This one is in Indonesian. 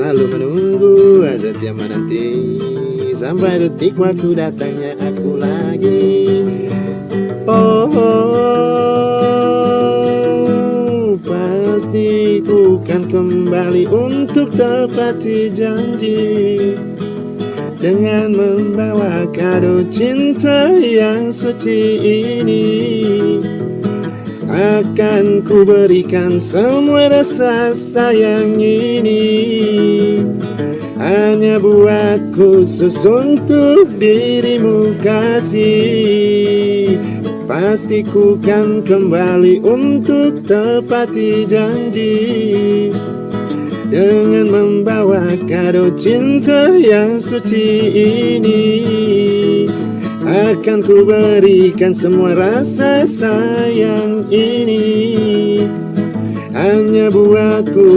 selalu menunggu Setia menanti. Sampai detik waktu datangnya aku lagi. Oh, oh pasti ku kan kembali untuk tepati janji. Dengan membawa kado cinta yang suci ini akan ku berikan semua rasa sayang ini Hanya buat khusus untuk dirimu kasih. Pasti ku kan kembali untuk tepati janji. Dengan membawa kado cinta yang suci ini akan ku berikan semua rasa sayang ini. Hanya buatku